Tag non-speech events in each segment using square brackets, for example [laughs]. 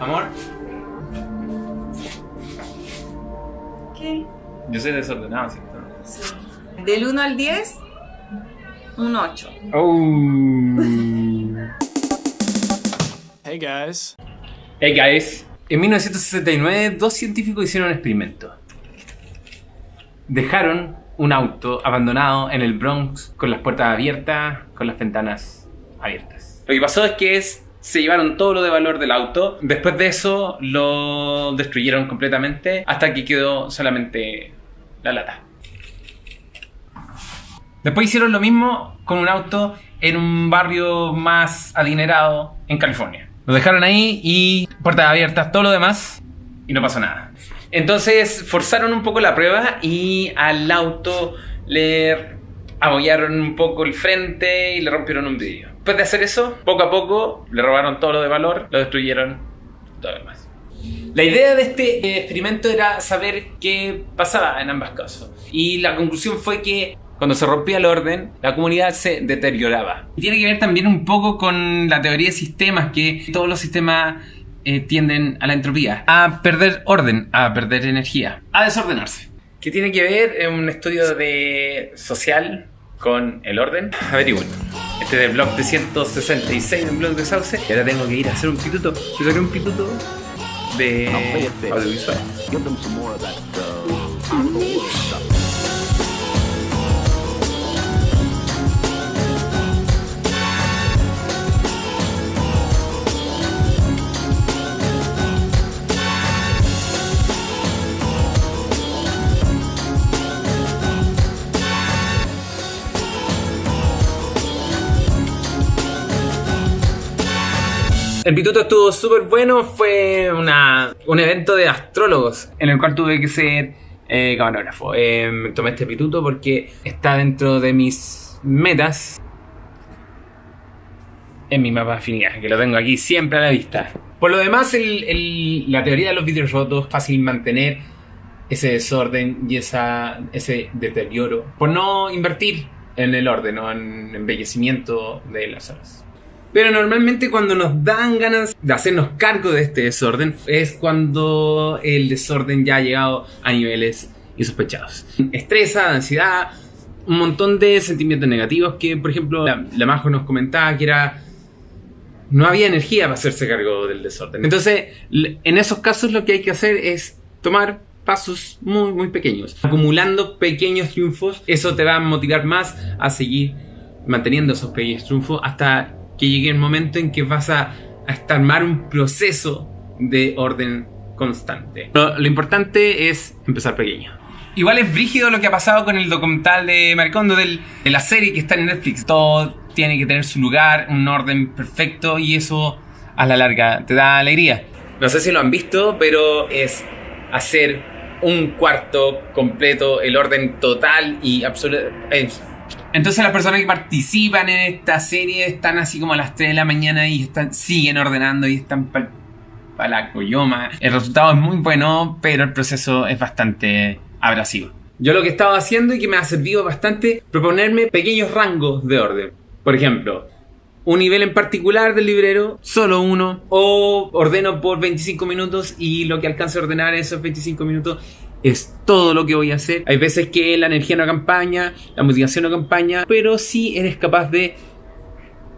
Amor, ¿Qué? yo soy desordenado, ¿cierto? Sí. Del 1 al 10, un 8. Hey guys. Hey guys. En 1969, dos científicos hicieron un experimento. Dejaron un auto abandonado en el Bronx con las puertas abiertas, con las ventanas abiertas. Lo que pasó es que es- se llevaron todo lo de valor del auto. Después de eso lo destruyeron completamente hasta que quedó solamente la lata. Después hicieron lo mismo con un auto en un barrio más adinerado en California. Lo dejaron ahí y puertas abiertas, todo lo demás, y no pasó nada. Entonces forzaron un poco la prueba y al auto le abollaron un poco el frente y le rompieron un vidrio. Después de hacer eso, poco a poco le robaron todo lo de valor, lo destruyeron, todo lo demás. La idea de este eh, experimento era saber qué pasaba en ambas casos. Y la conclusión fue que cuando se rompía el orden, la comunidad se deterioraba. Y tiene que ver también un poco con la teoría de sistemas, que todos los sistemas eh, tienden a la entropía, a perder orden, a perder energía, a desordenarse. ¿Qué tiene que ver en un estudio de social con el orden? Averigüen. Este es del blog de 166 del blog de Sauce. Y ahora tengo que ir a hacer un pituto. Yo saqué un pituto de audiovisual. El pituto estuvo súper bueno, fue una, un evento de astrólogos en el cual tuve que ser eh, camarógrafo. Eh, tomé este pituto porque está dentro de mis metas en mi mapa de afinidad, que lo tengo aquí siempre a la vista. Por lo demás, el- el- la teoría de los vidrios rotos es fácil mantener ese desorden y esa, ese deterioro por no invertir en el orden o en embellecimiento de las zonas. Pero normalmente cuando nos dan ganas de hacernos cargo de este desorden es cuando el desorden ya ha llegado a niveles insospechados. Estresa, ansiedad, un montón de sentimientos negativos que, por ejemplo, la, la Majo nos comentaba que era... No había energía para hacerse cargo del desorden. Entonces, en esos casos lo que hay que hacer es tomar pasos muy, muy pequeños. Acumulando pequeños triunfos, eso te va a motivar más a seguir manteniendo esos pequeños triunfos hasta que llegue el momento en que vas a, a armar un proceso de orden constante. Lo, lo importante es empezar pequeño. Igual es brígido lo que ha pasado con el documental de Maricondo del- de la serie que está en Netflix. Todo tiene que tener su lugar, un orden perfecto y eso a la larga te da alegría. No sé si lo han visto, pero es hacer un cuarto completo, el orden total y absoluto. Es- entonces las personas que participan en esta serie están así como a las 3 de la mañana y están, siguen ordenando y están para la coyoma. El resultado es muy bueno, pero el proceso es bastante abrasivo. Yo lo que he estado haciendo y que me ha servido bastante, proponerme pequeños rangos de orden. Por ejemplo, un nivel en particular del librero, solo uno, o ordeno por 25 minutos y lo que alcance a ordenar esos 25 minutos es todo lo que voy a hacer. Hay veces que la energía no acompaña, la motivación no acompaña, pero sí eres capaz de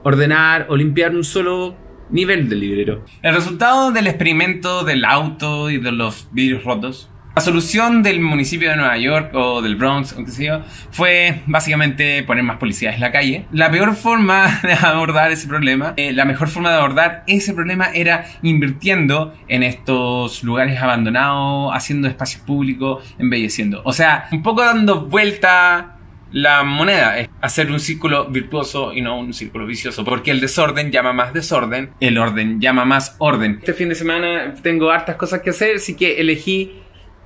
ordenar o limpiar un solo nivel del librero. El resultado del experimento del auto y de los vidrios rotos. La solución del municipio de Nueva York o del Bronx, o qué fue básicamente poner más policías en la calle. La peor forma [laughs] de abordar ese problema, eh, la mejor forma de abordar ese problema era invirtiendo en estos lugares abandonados, haciendo espacios públicos, embelleciendo. O sea, un poco dando vuelta la moneda hacer un círculo virtuoso y no un círculo vicioso, porque el desorden llama más desorden, el orden llama más orden. Este fin de semana tengo hartas cosas que hacer, así que elegí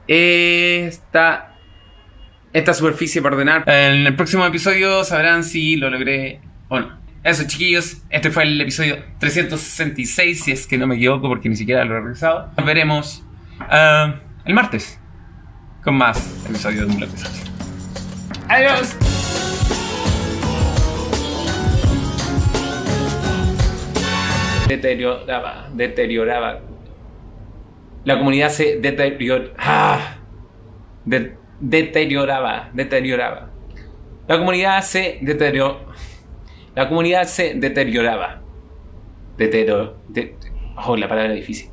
esta, esta superficie para ordenar. En el próximo episodio sabrán si lo logré o no. Eso chiquillos, este fue el episodio 366, si es que no me equivoco porque ni siquiera lo he revisado. Nos veremos ah, el martes con más episodios de salsa. Adiós. Deterioraba, deterioraba. La comunidad se deterior- ah, de- deterioraba, deterioraba. La comunidad se deterioró. La comunidad se deterioraba. Deterioro. de- oh, la palabra difícil.